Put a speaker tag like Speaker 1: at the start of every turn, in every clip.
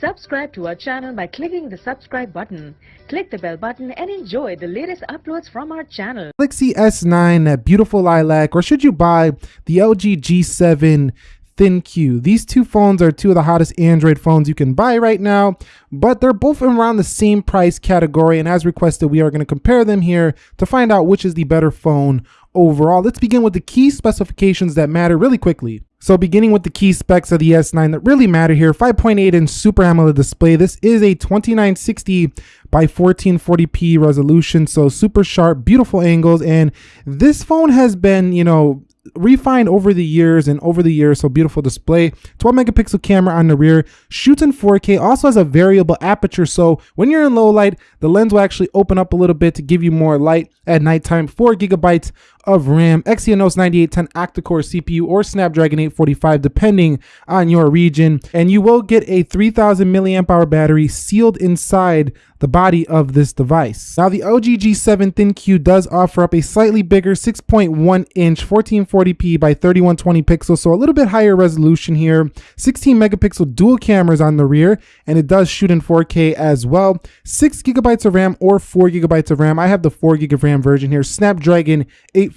Speaker 1: Subscribe to our channel by clicking the subscribe button. Click the bell button and enjoy the latest uploads from our channel.
Speaker 2: Galaxy S9, that beautiful lilac, or should you buy the LG G7 ThinQ? These two phones are two of the hottest Android phones you can buy right now, but they're both around the same price category. And as requested, we are going to compare them here to find out which is the better phone overall. Let's begin with the key specifications that matter really quickly. So beginning with the key specs of the S9 that really matter here, 5.8 inch Super AMOLED display. This is a 2960 by 1440p resolution, so super sharp, beautiful angles. And this phone has been, you know, refined over the years and over the years so beautiful display 12 megapixel camera on the rear shoots in 4k also has a variable aperture so when you're in low light the lens will actually open up a little bit to give you more light at nighttime 4 gigabytes of RAM, Exynos 9810 octa-core CPU or Snapdragon 845 depending on your region. And you will get a 3000 milliamp hour battery sealed inside the body of this device. Now the LG G7 ThinQ does offer up a slightly bigger 6.1 inch 1440p by 3120 pixels, so a little bit higher resolution here. 16 megapixel dual cameras on the rear, and it does shoot in 4K as well. 6 gigabytes of RAM or 4 gigabytes of RAM. I have the 4 gig of RAM version here. Snapdragon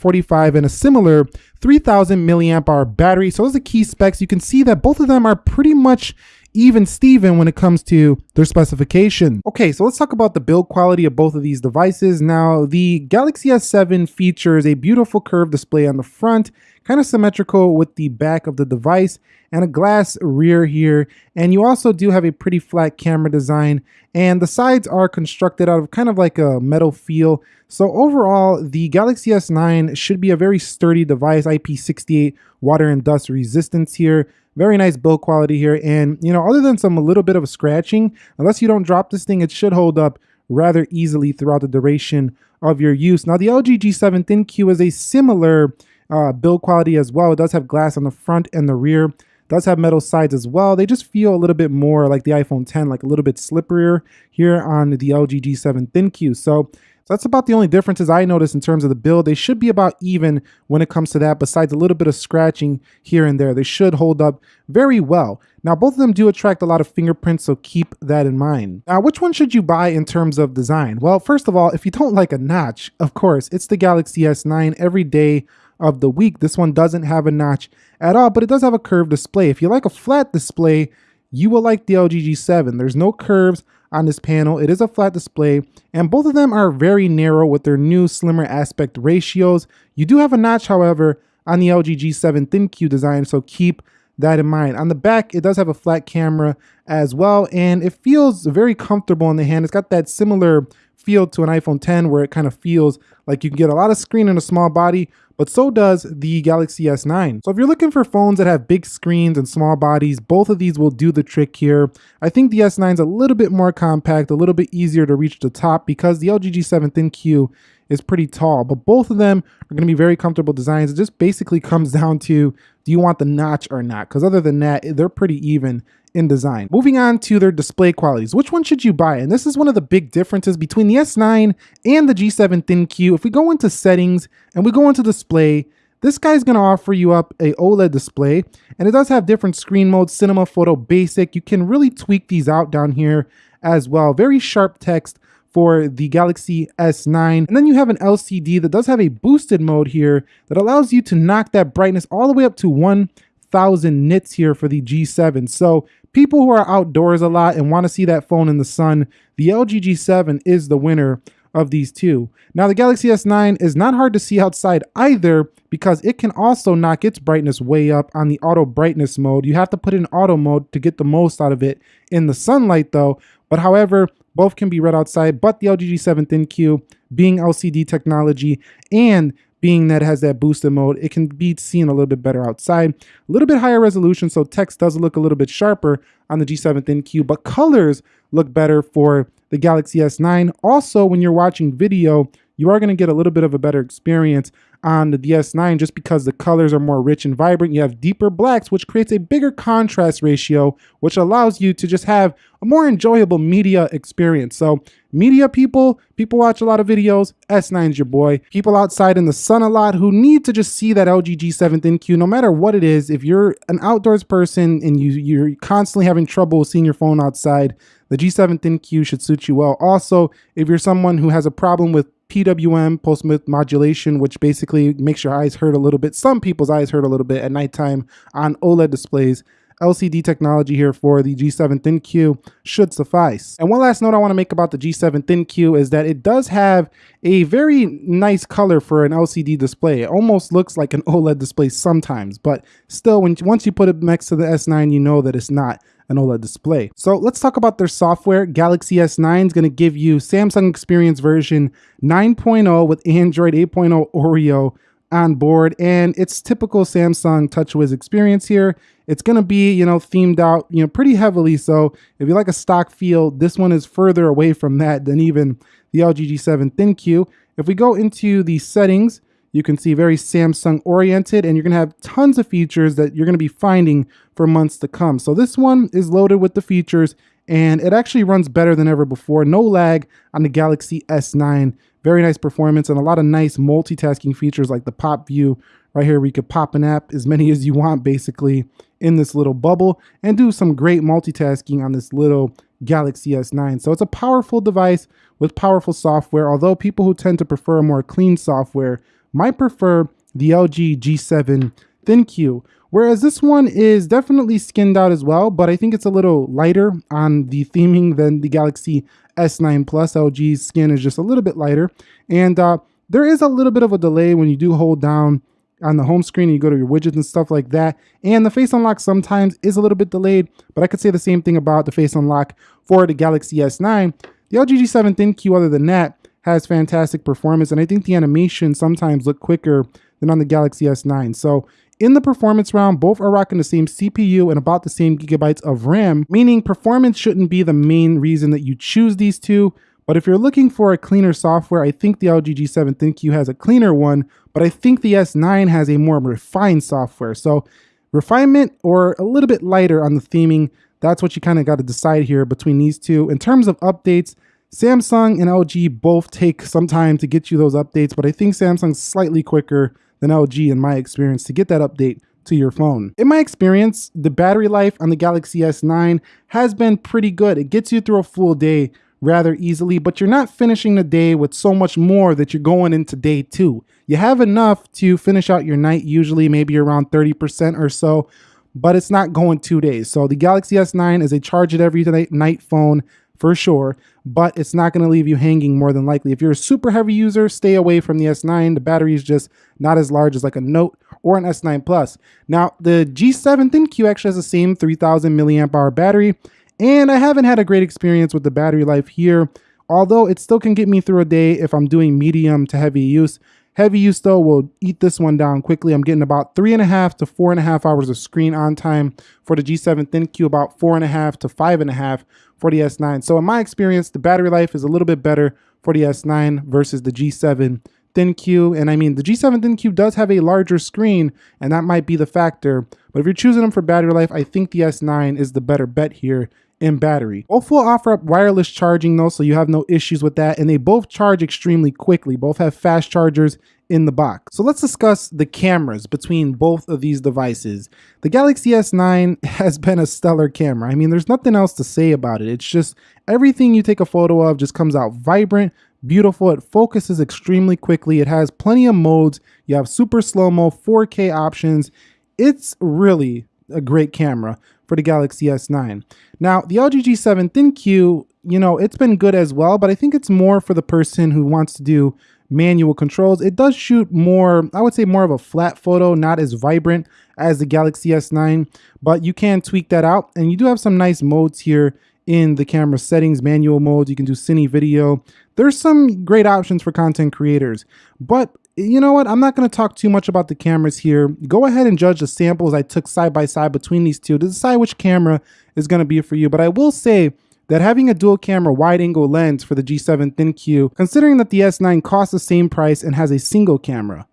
Speaker 2: 845 and a similar 3000 milliamp hour battery. So those are the key specs. You can see that both of them are pretty much even Steven when it comes to their specification. Okay, so let's talk about the build quality of both of these devices. Now, the Galaxy S7 features a beautiful curved display on the front, kind of symmetrical with the back of the device, and a glass rear here. And you also do have a pretty flat camera design, and the sides are constructed out of kind of like a metal feel. So overall, the Galaxy S9 should be a very sturdy device, IP68 water and dust resistance here. Very nice build quality here. And, you know, other than some a little bit of scratching, unless you don't drop this thing, it should hold up rather easily throughout the duration of your use. Now, the LG G7 ThinQ is a similar uh, build quality as well. It does have glass on the front and the rear. Does have metal sides as well. They just feel a little bit more like the iPhone 10, like a little bit slipperier here on the LG G7 ThinQ. So that's about the only differences I notice in terms of the build. They should be about even when it comes to that, besides a little bit of scratching here and there. They should hold up very well. Now, both of them do attract a lot of fingerprints, so keep that in mind. Now, which one should you buy in terms of design? Well, first of all, if you don't like a notch, of course, it's the Galaxy S9 every day of the week. This one doesn't have a notch at all, but it does have a curved display. If you like a flat display, you will like the LG G7. There's no curves on this panel. It is a flat display and both of them are very narrow with their new slimmer aspect ratios. You do have a notch, however, on the LG G7 ThinQ design, so keep that in mind. On the back, it does have a flat camera as well, and it feels very comfortable in the hand. It's got that similar feel to an iPhone 10 where it kind of feels like you can get a lot of screen in a small body, but so does the Galaxy S9. So if you're looking for phones that have big screens and small bodies, both of these will do the trick here. I think the S9 is a little bit more compact, a little bit easier to reach the top because the LG G7 ThinQ is pretty tall, but both of them are going to be very comfortable designs. It just basically comes down to do you want the notch or not? Because other than that, they're pretty even in design. Moving on to their display qualities. Which one should you buy? And this is one of the big differences between the S9 and the G7 ThinQ. If we go into settings and we go into display, this guy's going to offer you up a OLED display and it does have different screen modes, cinema, photo, basic. You can really tweak these out down here as well. Very sharp text for the Galaxy S9. And then you have an LCD that does have a boosted mode here that allows you to knock that brightness all the way up to 1000 nits here for the G7. So people who are outdoors a lot and want to see that phone in the sun, the LG G7 is the winner of these two. Now the Galaxy S9 is not hard to see outside either because it can also knock its brightness way up on the auto brightness mode. You have to put in auto mode to get the most out of it in the sunlight though. But however, both can be read outside, but the LG G7 ThinQ being LCD technology and being that it has that boosted mode, it can be seen a little bit better outside. A little bit higher resolution, so text does look a little bit sharper on the G7 ThinQ, but colors look better for the Galaxy S9. Also, when you're watching video, you are going to get a little bit of a better experience on the DS9 just because the colors are more rich and vibrant. You have deeper blacks, which creates a bigger contrast ratio, which allows you to just have a more enjoyable media experience. So media people, people watch a lot of videos, S9's your boy. People outside in the sun a lot who need to just see that LG G7 ThinQ, no matter what it is. If you're an outdoors person and you, you're constantly having trouble seeing your phone outside, the G7 ThinQ should suit you well. Also, if you're someone who has a problem with PWM, pulse width modulation, which basically makes your eyes hurt a little bit. Some people's eyes hurt a little bit at nighttime on OLED displays. LCD technology here for the G7 ThinQ should suffice. And one last note I want to make about the G7 ThinQ is that it does have a very nice color for an LCD display. It almost looks like an OLED display sometimes, but still, when once you put it next to the S9, you know that it's not an OLED display. So let's talk about their software. Galaxy S9 is going to give you Samsung Experience version 9.0 with Android 8.0 Oreo on board and it's typical Samsung TouchWiz experience here. It's going to be, you know, themed out, you know, pretty heavily. So if you like a stock feel, this one is further away from that than even the LG G7 ThinQ. If we go into the settings, you can see very Samsung oriented and you're going to have tons of features that you're going to be finding for months to come. So this one is loaded with the features and it actually runs better than ever before. No lag on the Galaxy S9. Very nice performance and a lot of nice multitasking features like the pop view right here where you could pop an app as many as you want basically in this little bubble and do some great multitasking on this little Galaxy S9. So it's a powerful device with powerful software, although people who tend to prefer more clean software might prefer the LG G7 ThinQ, whereas this one is definitely skinned out as well, but I think it's a little lighter on the theming than the Galaxy S9 Plus. LG's skin is just a little bit lighter, and uh, there is a little bit of a delay when you do hold down on the home screen and you go to your widgets and stuff like that. And the face unlock sometimes is a little bit delayed, but I could say the same thing about the face unlock for the Galaxy S9. The LG G7 ThinQ, other than that, has fantastic performance, and I think the animation sometimes look quicker than on the Galaxy S9. So in the performance round, both are rocking the same CPU and about the same gigabytes of RAM, meaning performance shouldn't be the main reason that you choose these two. But if you're looking for a cleaner software, I think the LG G7 ThinQ has a cleaner one, but I think the S9 has a more refined software. So refinement or a little bit lighter on the theming, that's what you kind of got to decide here between these two. In terms of updates, Samsung and LG both take some time to get you those updates, but I think Samsung's slightly quicker than LG in my experience to get that update to your phone. In my experience, the battery life on the Galaxy S9 has been pretty good. It gets you through a full day rather easily, but you're not finishing the day with so much more that you're going into day two. You have enough to finish out your night, usually maybe around 30% or so, but it's not going two days. So the Galaxy S9 is a charge it every night phone for sure, but it's not going to leave you hanging more than likely. If you're a super heavy user, stay away from the S9. The battery is just not as large as like a Note or an S9 Plus. Now, the G7 ThinQ actually has the same 3000 milliamp hour battery, and I haven't had a great experience with the battery life here, although it still can get me through a day if I'm doing medium to heavy use. Heavy use though will eat this one down quickly. I'm getting about three and a half to four and a half hours of screen on time for the G7 ThinQ, about four and a half to five and a half for the S9. So in my experience, the battery life is a little bit better for the S9 versus the G7 ThinQ. And I mean, the G7 ThinQ does have a larger screen, and that might be the factor. But if you're choosing them for battery life, I think the S9 is the better bet here in battery. Both will offer up wireless charging though, so you have no issues with that. And they both charge extremely quickly. Both have fast chargers in the box. So let's discuss the cameras between both of these devices. The Galaxy S9 has been a stellar camera. I mean, there's nothing else to say about it. It's just everything you take a photo of just comes out vibrant, beautiful. It focuses extremely quickly. It has plenty of modes. You have super slow-mo, 4K options. It's really a great camera for the Galaxy S9. Now, the LG G7 ThinQ, you know, it's been good as well, but I think it's more for the person who wants to do manual controls. It does shoot more, I would say more of a flat photo, not as vibrant as the Galaxy S9, but you can tweak that out. And you do have some nice modes here in the camera settings, manual modes. You can do cine video. There's some great options for content creators, but you know what? I'm not going to talk too much about the cameras here. Go ahead and judge the samples I took side by side between these two to decide which camera is going to be for you. But I will say that having a dual camera wide angle lens for the G7 Thin ThinQ, considering that the S9 costs the same price and has a single camera,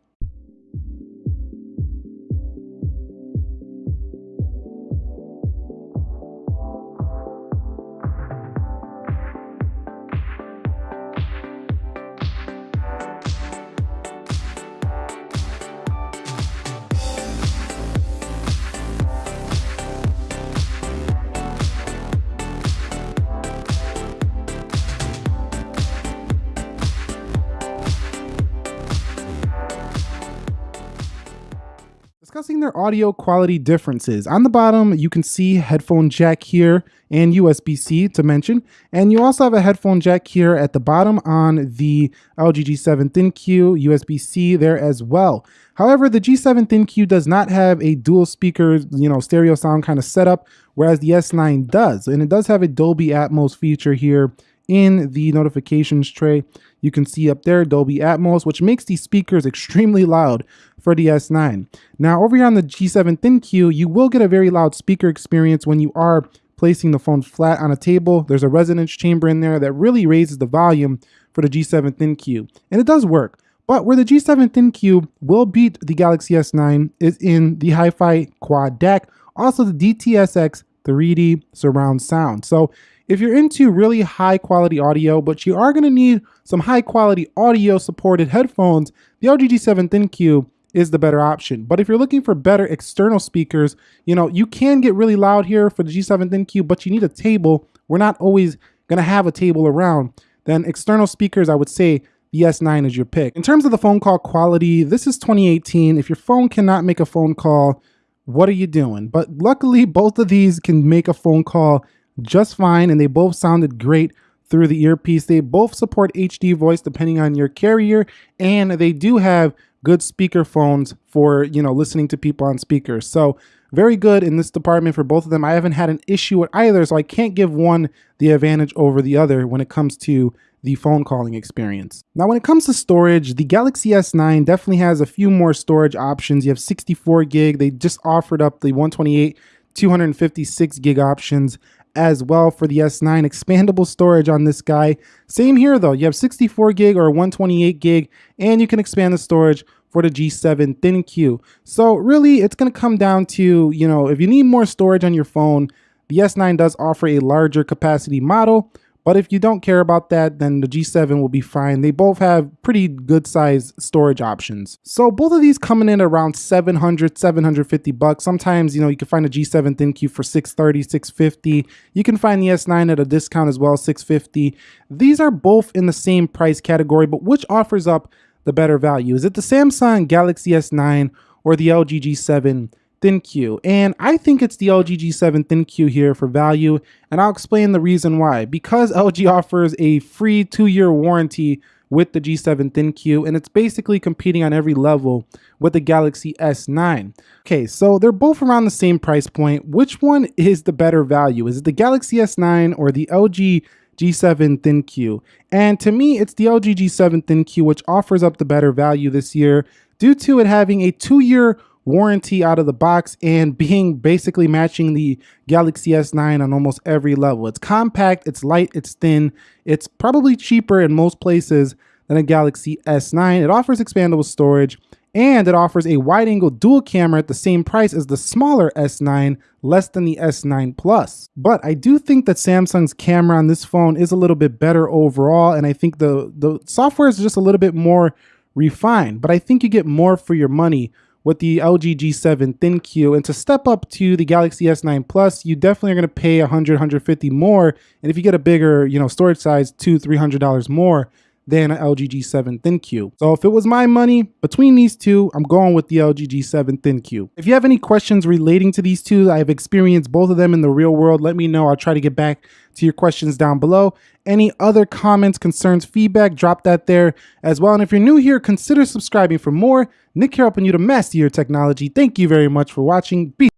Speaker 2: Discussing their audio quality differences. On the bottom, you can see headphone jack here and USB-C to mention. And you also have a headphone jack here at the bottom on the LG G7 ThinQ, USB-C there as well. However, the G7 ThinQ does not have a dual speaker, you know, stereo sound kind of setup, whereas the S9 does. And it does have a Dolby Atmos feature here in the notifications tray. You can see up there Dolby Atmos, which makes these speakers extremely loud for the S9. Now over here on the G7 ThinQ, you will get a very loud speaker experience when you are placing the phone flat on a table. There's a resonance chamber in there that really raises the volume for the G7 ThinQ. And it does work. But where the G7 ThinQ will beat the Galaxy S9 is in the Hi-Fi Quad DAC, also the DTS:X 3D surround sound. So if you're into really high quality audio, but you are gonna need some high quality audio supported headphones, the LG G7 ThinQ is the better option. But if you're looking for better external speakers, you know, you can get really loud here for the G7 ThinQ, but you need a table. We're not always gonna have a table around. Then external speakers, I would say the S9 is your pick. In terms of the phone call quality, this is 2018. If your phone cannot make a phone call, what are you doing? But luckily, both of these can make a phone call just fine and they both sounded great through the earpiece. They both support HD voice depending on your carrier and they do have good speaker phones for, you know, listening to people on speakers. So very good in this department for both of them. I haven't had an issue with either, so I can't give one the advantage over the other when it comes to the phone calling experience. Now, when it comes to storage, the Galaxy S9 definitely has a few more storage options. You have 64 gig. They just offered up the 128, 256 gig options as well for the S9 expandable storage on this guy. Same here though, you have 64 gig or 128 gig and you can expand the storage for the G7 ThinQ. So really it's gonna come down to, you know, if you need more storage on your phone, the S9 does offer a larger capacity model, but if you don't care about that, then the G7 will be fine. They both have pretty good size storage options. So both of these coming in around 700, 750 bucks. Sometimes, you know, you can find a G7 ThinQ for 630, 650. You can find the S9 at a discount as well, 650. These are both in the same price category, but which offers up the better value? Is it the Samsung Galaxy S9 or the LG G7 ThinQ. And I think it's the LG G7 ThinQ here for value, and I'll explain the reason why. Because LG offers a free two-year warranty with the G7 ThinQ, and it's basically competing on every level with the Galaxy S9. Okay, so they're both around the same price point. Which one is the better value? Is it the Galaxy S9 or the LG G7 ThinQ? And to me, it's the LG G7 ThinQ, which offers up the better value this year due to it having a two-year warranty out of the box and being basically matching the Galaxy S9 on almost every level. It's compact, it's light, it's thin, it's probably cheaper in most places than a Galaxy S9. It offers expandable storage and it offers a wide angle dual camera at the same price as the smaller S9, less than the S9 Plus. But I do think that Samsung's camera on this phone is a little bit better overall and I think the, the software is just a little bit more refined, but I think you get more for your money with the LG G7 ThinQ. And to step up to the Galaxy S9 Plus, you definitely are going to pay 100, 150 more. And if you get a bigger, you know, storage size, two, $300 more than an LG G7 ThinQ. So if it was my money between these two, I'm going with the LG G7 ThinQ. If you have any questions relating to these two, I've experienced both of them in the real world. Let me know. I'll try to get back to your questions down below. Any other comments, concerns, feedback, drop that there as well. And if you're new here, consider subscribing for more. Nick here helping you to master your technology. Thank you very much for watching. Be